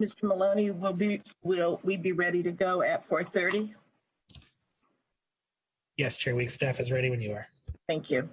Mr. Maloney, will be, will we be ready to go at 4:30? Yes, Chair Weeks, staff is ready when you are. Thank you.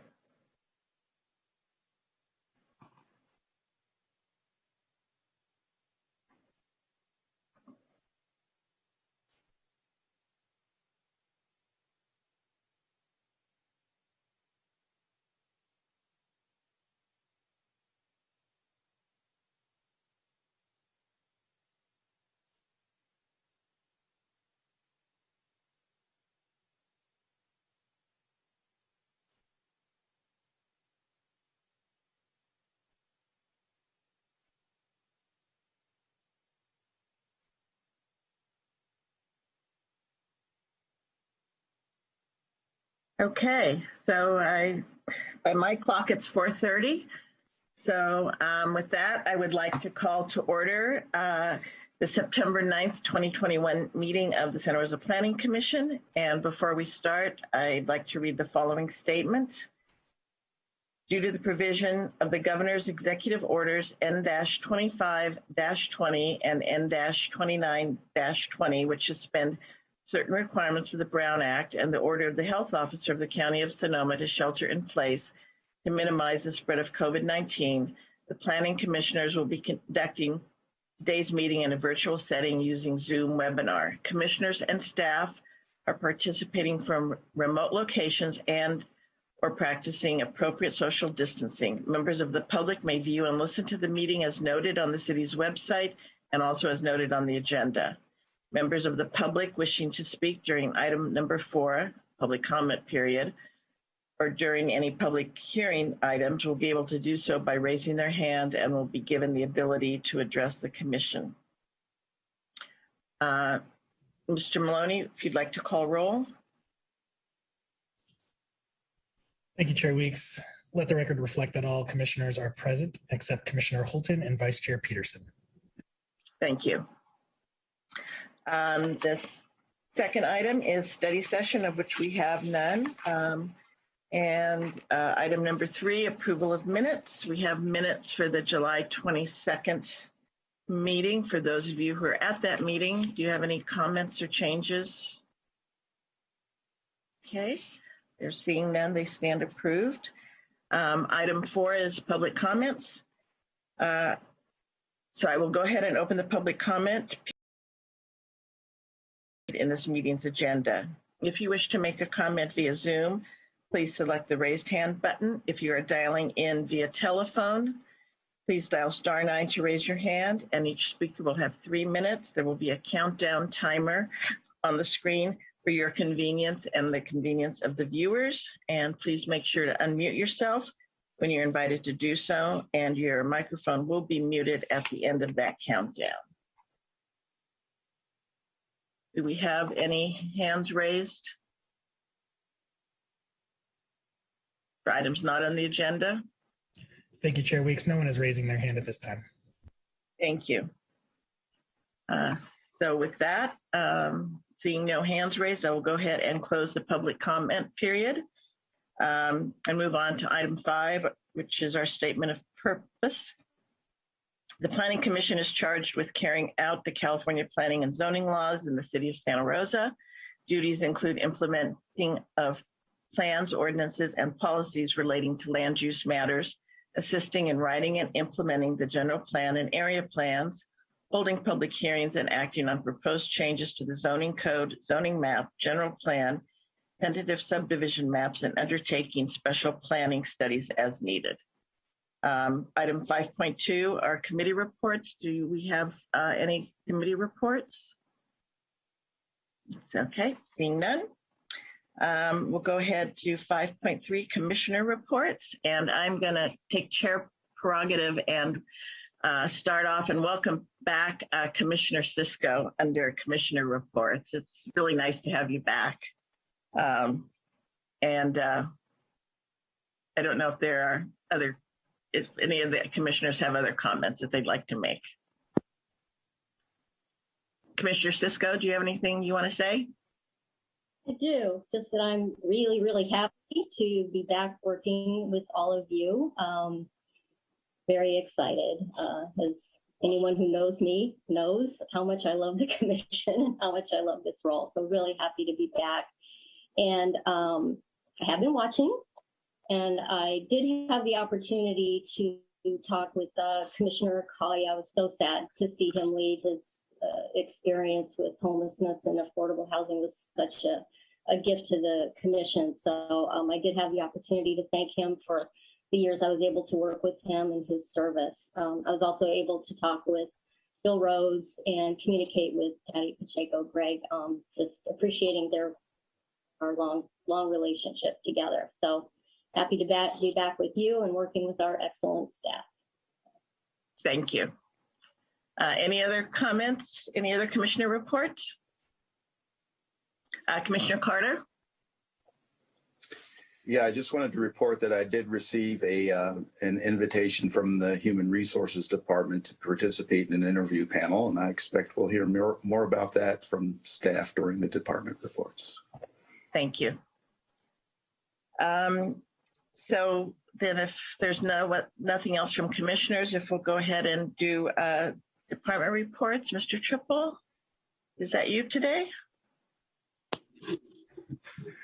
Okay, so I, by my clock, it's 4:30. So um, with that, I would like to call to order uh, the September 9th, 2021 meeting of the Santa Rosa Planning Commission. And before we start, I'd like to read the following statement. Due to the provision of the governor's executive orders N-25-20 and N-29-20, which suspend certain requirements for the Brown Act and the order of the health officer of the County of Sonoma to shelter in place to minimize the spread of COVID-19, the planning commissioners will be conducting today's meeting in a virtual setting using Zoom webinar. Commissioners and staff are participating from remote locations and or practicing appropriate social distancing. Members of the public may view and listen to the meeting as noted on the city's website and also as noted on the agenda. Members of the public wishing to speak during item number four, public comment period, or during any public hearing items will be able to do so by raising their hand and will be given the ability to address the commission. Uh, Mr. Maloney, if you'd like to call roll. Thank you, Chair Weeks. Let the record reflect that all commissioners are present except Commissioner Holton and Vice Chair Peterson. Thank you. Um, this second item is study session of which we have none. Um, and uh, item number three, approval of minutes. We have minutes for the July 22nd meeting. For those of you who are at that meeting, do you have any comments or changes? Okay, they're seeing none, they stand approved. Um, item four is public comments. Uh, so I will go ahead and open the public comment in this meeting's agenda. If you wish to make a comment via Zoom, please select the raised hand button. If you are dialing in via telephone, please dial star nine to raise your hand and each speaker will have three minutes. There will be a countdown timer on the screen for your convenience and the convenience of the viewers. And please make sure to unmute yourself when you're invited to do so and your microphone will be muted at the end of that countdown. Do we have any hands raised? For items not on the agenda? Thank you, Chair Weeks. No one is raising their hand at this time. Thank you. Uh, So with that, um, seeing no hands raised, I will go ahead and close the public comment period um, and move on to item five, which is our statement of purpose. The Planning Commission is charged with carrying out the California planning and zoning laws in the city of Santa Rosa. Duties include implementing of plans, ordinances, and policies relating to land use matters, assisting in writing and implementing the general plan and area plans, holding public hearings and acting on proposed changes to the zoning code, zoning map, general plan, tentative subdivision maps, and undertaking special planning studies as needed. Um, item 5.2 are committee reports. Do we have uh, any committee reports? It's okay, seeing none. Um, we'll go ahead to 5.3 commissioner reports, and I'm going to take chair prerogative and uh, start off and welcome back uh, Commissioner Cisco under commissioner reports. It's really nice to have you back. Um, and uh, I don't know if there are other if any of the commissioners have other comments that they'd like to make. Commissioner Cisco, do you have anything you want to say? I do, just that I'm really, really happy to be back working with all of you. Um, very excited. Uh, has anyone who knows me knows how much I love the commission and how much I love this role. So really happy to be back. And um, I have been watching, and I did have the opportunity to talk with uh, Commissioner Colley. I was so sad to see him leave. His uh, experience with homelessness and affordable housing was such a, a gift to the commission. So um, I did have the opportunity to thank him for the years I was able to work with him and his service. Um, I was also able to talk with Bill Rose and communicate with Patty Pacheco, Greg, um, just appreciating their our long, long relationship together. So happy to back, be back with you and working with our excellent staff. Thank you. Uh, Any other comments? Any other commissioner reports? Uh, Commissioner Carter? Yeah, I just wanted to report that I did receive a, uh, an invitation from the Human Resources Department to participate in an interview panel, and I expect we'll hear more, more about that from staff during the department reports. Thank you. Um, So then if there's no, what, nothing else from commissioners, if we'll go ahead and do uh, department reports, Mr. Triple? Is that you today?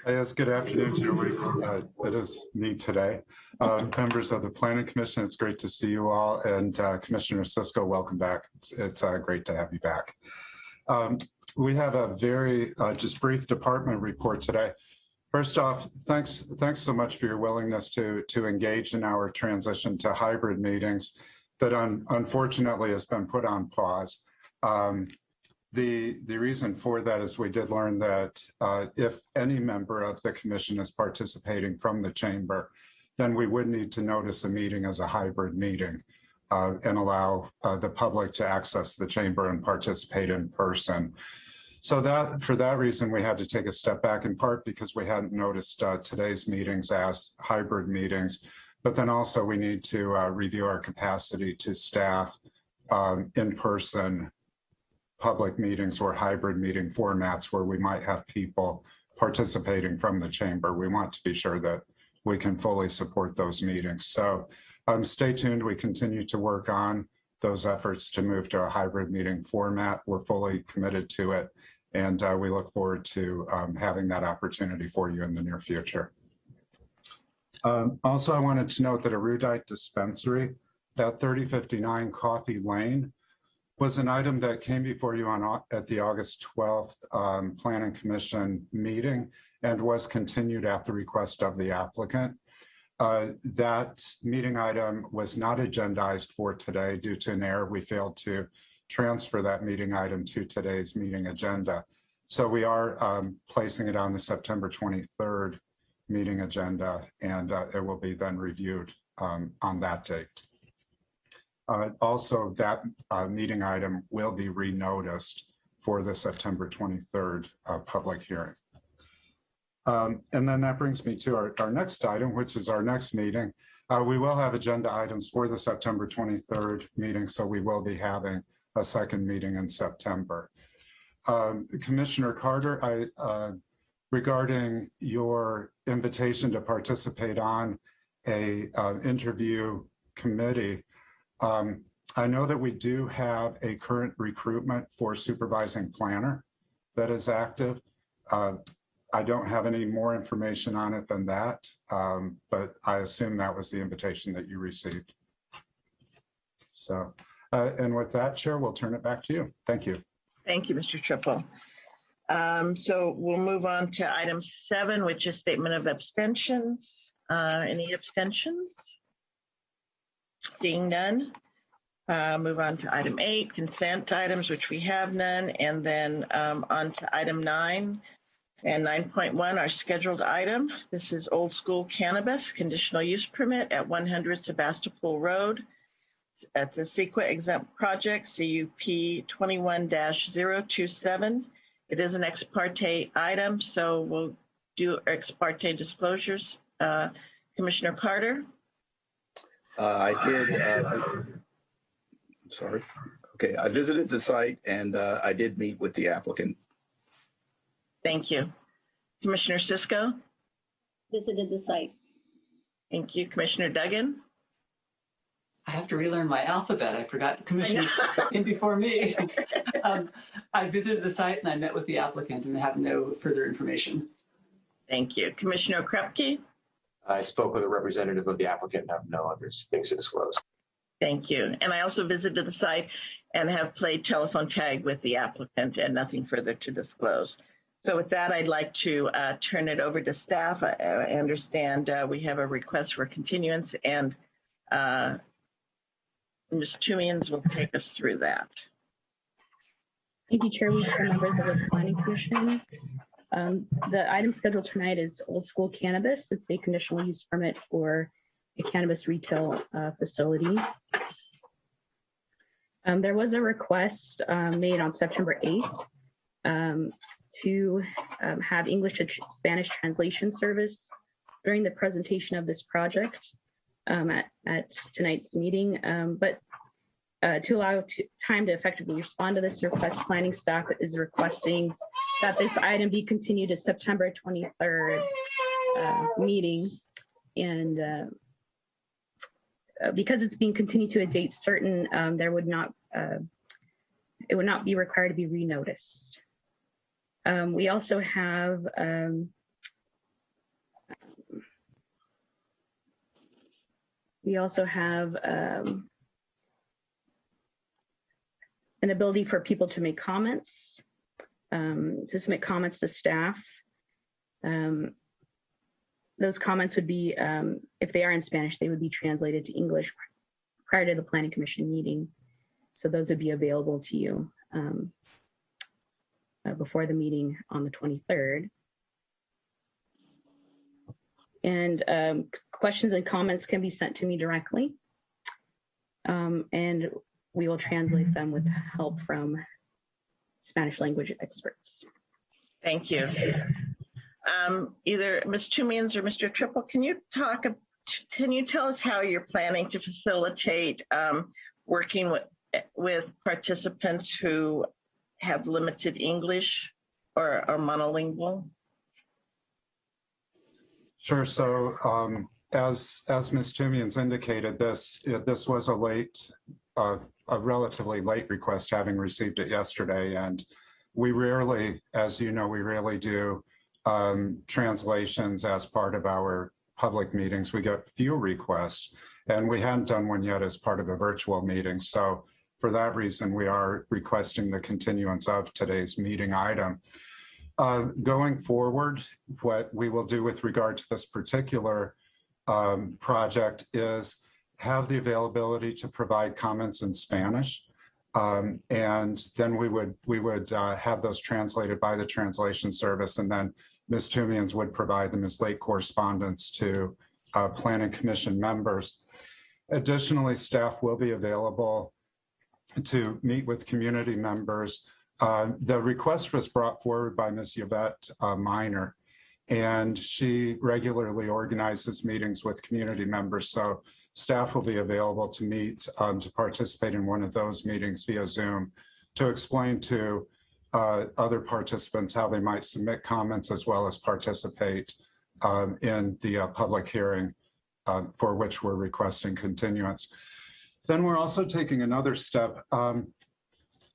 Yes, good afternoon, to Weeks. Uh, It is me today. Uh, Members of the Planning Commission, it's great to see you all. And uh, Commissioner Cisco, welcome back. It's, it's uh, great to have you back. Um, We have a very uh, just brief department report today. First off, thanks, thanks so much for your willingness to, to engage in our transition to hybrid meetings that un- unfortunately has been put on pause. Um, the, the reason for that is we did learn that uh, if any member of the commission is participating from the chamber, then we would need to notice a meeting as a hybrid meeting uh, and allow uh, the public to access the chamber and participate in person. So that, for that reason, we had to take a step back in part because we hadn't noticed uh, today's meetings as hybrid meetings. But then also we need to uh, review our capacity to staff um, in person public meetings or hybrid meeting formats where we might have people participating from the chamber. We want to be sure that we can fully support those meetings. So um, stay tuned. We continue to work on those efforts to move to a hybrid meeting format. We're fully committed to it. And uh, we look forward to um, having that opportunity for you in the near future. Um, also, I wanted to note that Erudite Dispensary at 3059 Coffee Lane was an item that came before you on, at the August 12th um, Planning Commission meeting and was continued at the request of the applicant. Uh, That meeting item was not agendized for today due to an error. We failed to transfer that meeting item to today's meeting agenda. So we are um, placing it on the September 23rd meeting agenda, and uh, it will be then reviewed um, on that date. Uh, Also, that uh, meeting item will be renoticed for the September 23rd uh, public hearing. Um, And then that brings me to our, our next item, which is our next meeting. Uh, We will have agenda items for the September 23rd meeting, so we will be having a second meeting in September. Um, Commissioner Carter, I, uh, regarding your invitation to participate on a uh, interview committee, um, I know that we do have a current recruitment for supervising planner that is active. Uh, I don't have any more information on it than that, um, but I assume that was the invitation that you received. So, uh, and with that, Chair, we'll turn it back to you. Thank you. Thank you, Mr. Triple. Um, So we'll move on to item seven, which is statement of abstentions. Uh, Any abstentions? Seeing none. Uh, Move on to item eight, consent items, which we have none, and then um, on to item nine and 9.1, our scheduled item. This is Old School Cannabis Conditional Use Permit at 100 Sebastopol Road. It's a CEQA exempt project, CUP 21-027. It is an ex parte item, so we'll do ex parte disclosures. Uh, Commissioner Carter? Uh, I did, uh, I'm sorry. Okay, I visited the site and uh, I did meet with the applicant. Thank you. Commissioner Cisco? Visited the site. Thank you. Commissioner Duggan? I have to relearn my alphabet. I forgot commissioners in before me. Um, I visited the site and I met with the applicant and have no further information. Thank you. Commissioner Krupke? I spoke with a representative of the applicant and have no other things to disclose. Thank you. And I also visited the site and have played telephone tag with the applicant and nothing further to disclose. So with that, I'd like to uh, turn it over to staff. I I understand uh, we have a request for continuance and uh, Ms. Toomians will take us through that. Thank you, Chair Weeks and members of the Planning Commission. Um, The item scheduled tonight is Old School Cannabis. It's a conditional use permit for a cannabis retail uh, facility. Um, There was a request um, made on September 8th um, to um, have English to Spanish translation service during the presentation of this project um, at at tonight's meeting. Um, But uh, to allow to- time to effectively respond to this request, planning staff is requesting that this item be continued to September 23rd uh, meeting. And uh, uh, because it's being continued to a date certain, um, there would not, uh, it would not be required to be renoticed. Um, We also have um, we also have um, an ability for people to make comments, um, to submit comments to staff. Um, those comments would be, um, if they are in Spanish, they would be translated to English prior to the Planning Commission meeting. So those would be available to you um, uh, before the meeting on the 23rd. And um, questions and comments can be sent to me directly. Um, and we will translate them with help from Spanish language experts. Thank you. Um, Either Ms. Toomians or Mr. Triple, can you talk, can you tell us how you're planning to facilitate um, working with, with participants who have limited English or are monolingual? Sure. So um, as as Ms. Toomians indicated, this this was a late, uh, a relatively late request, having received it yesterday, and we rarely, as you know, we rarely do um, translations as part of our public meetings. We get few requests, and we hadn't done one yet as part of a virtual meeting. So for that reason, we are requesting the continuance of today's meeting item. Uh, going forward, what we will do with regard to this particular um, project is have the availability to provide comments in Spanish. Um, and then we would we would uh, have those translated by the translation service, and then Ms. Toomians would provide them as late correspondence to uh, Planning Commission members. Additionally, staff will be available to meet with community members uh, the request was brought forward by Ms. Yvette uh, Minor, and she regularly organizes meetings with community members. So staff will be available to meet, um, to participate in one of those meetings via Zoom to explain to uh, other participants how they might submit comments as well as participate um, in the uh, public hearing uh, for which we're requesting continuance. Then we're also taking another step. Um,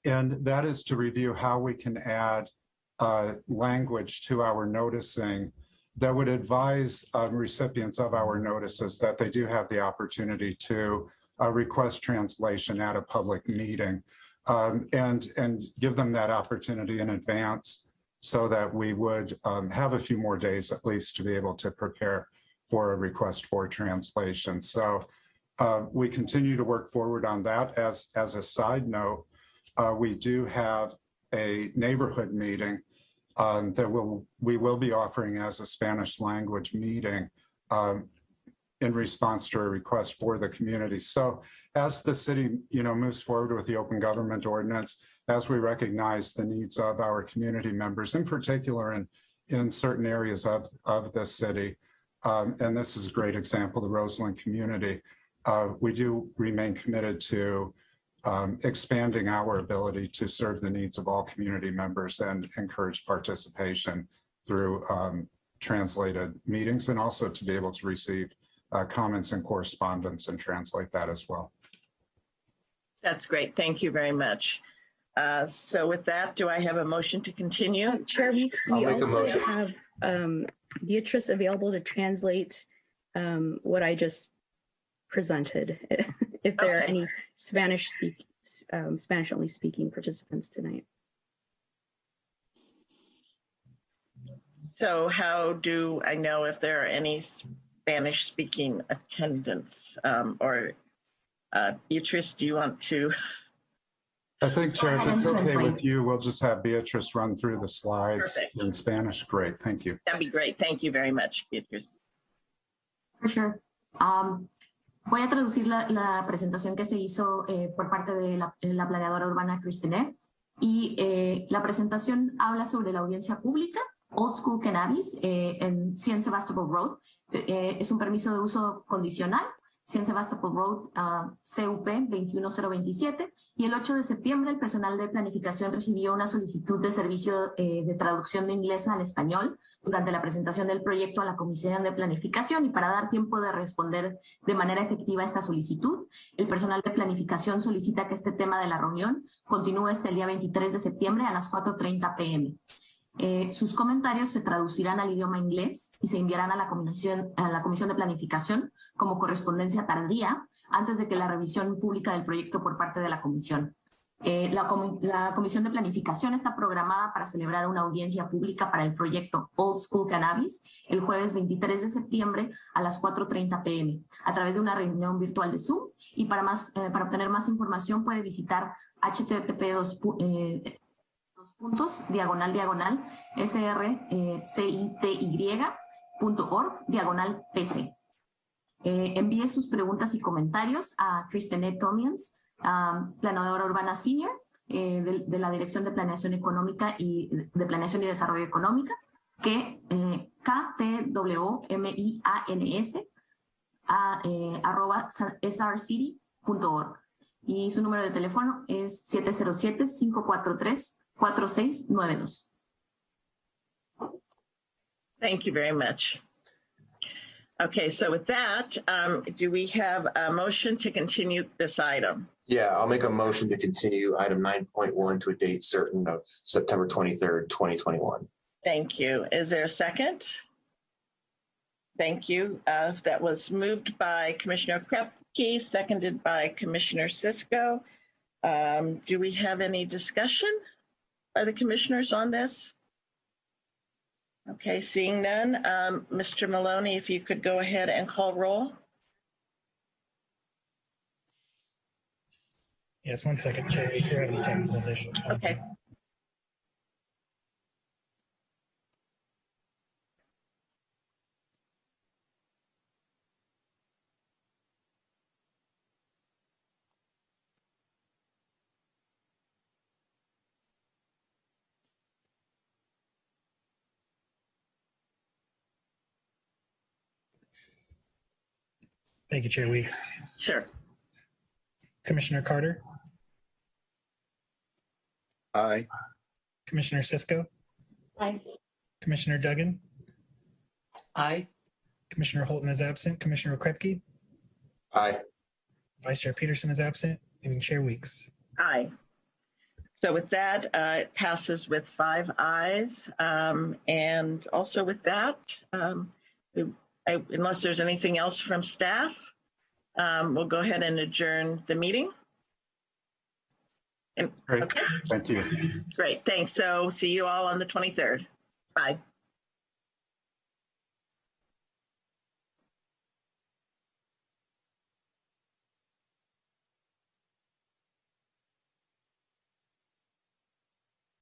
and that is to review how we can add uh, language to our noticing that would advise um, recipients of our notices that they do have the opportunity to uh, request translation at a public meeting um, and, and give them that opportunity in advance so that we would um, have a few more days at least to be able to prepare for a request for translation. So uh, we continue to work forward on that as, as a side note uh, we do have a neighborhood meeting um, that will we will be offering as a Spanish language meeting um, in response to a request for the community. So as the city, you know, moves forward with the open government ordinance, as we recognize the needs of our community members, in particular in in certain areas of of the city, um, and this is a great example, the Roseland community. Uh, we do remain committed to um, expanding our ability to serve the needs of all community members and encourage participation through um, translated meetings and also to be able to receive uh, comments and correspondence and translate that as well. That's great. Thank you very much. Uh, So with that, do I have a motion to continue? Uh, Chair Weeks, I'll we make a also have um, Beatrice available to translate um, what I just presented. If there are any Spanish speak, um, Spanish only speaking participants tonight. So how do I know if there are any Spanish speaking attendants? Um, Or uh, Beatrice, do you want to? I think, Chair, if it's okay with you, we'll just have Beatrice run through the slides Perfect. in Spanish. Great, thank you. That'd be great. Thank you very much, Beatrice. For sure. Um, voy a traducir la, presentación que se hizo eh, por parte de la, eh, la planeadora urbana Christine. Y eh, la presentación habla sobre la audiencia pública, Old School Cannabis, eh, en 100 Sebastopol Road. Eh, es un permiso de uso condicional, 100 Sebastopol Road, ah, CUP 21027. Y el 8 de septiembre el personal de planificación recibió una solicitud de servicio eh, de traducción de inglés al español durante la presentación del proyecto a la Comisión de Planificación y para dar tiempo de responder de manera efectiva a esta solicitud, el personal de planificación solicita que este tema de la reunión continúe hasta el día 23 de septiembre a las 4.30 pm. Eh, sus comentarios se traducirán al idioma inglés y se enviarán a la, comisión, de Planificación como correspondencia tardía antes de que la revisión pública del proyecto por parte de la Comisión. Eh, la Comisión de Planificación está programada para celebrar una audiencia pública para el proyecto Old School Cannabis el jueves 23 de septiembre a las 4.30 pm a través de una reunión virtual de Zoom y para, más, eh, para obtener más información puede visitar http eh, puntos diagonal diagonal eh, srcity.org diagonal pc. Eh, envíe sus preguntas y comentarios a Christine Tomians, um, planadora urbana senior eh, de, la Dirección de Planeación Económica y de Planeación y Desarrollo Económica, que eh, KTWMIANS a, eh, arroba srcity.org. Y su número de teléfono es 707-543-4692. Thank you very much. Okay, so with that, um, do we have a motion to continue this item? Yeah, I'll make a motion to continue item nine point one to a date certain of September twenty-third, twenty twenty-one. Thank you. Is there a second? Thank you. Uh, That was moved by Commissioner Krupke, seconded by Commissioner Cisco. Um, Do we have any discussion by the commissioners on this? Okay, seeing none. Um, Mr. Maloney, if you could go ahead and call roll. Yes, one second, Chair we're having technical issue. Okay. Thank you, Chair Weeks. Sure. Commissioner Carter, Aye. Commissioner Cisco, Aye. Commissioner Duggan, Aye. Commissioner Holton is absent, Commissioner Krupke, Aye. Vice Chair Peterson is absent, and Chair Weeks. Aye. So with that, uh, it passes with five ayes. Um, And also with that, um, we- I- unless there's anything else from staff, um, we'll go ahead and adjourn the meeting. And, Great, okay, thank you. great, thanks. So see you all on the 23rd. Bye.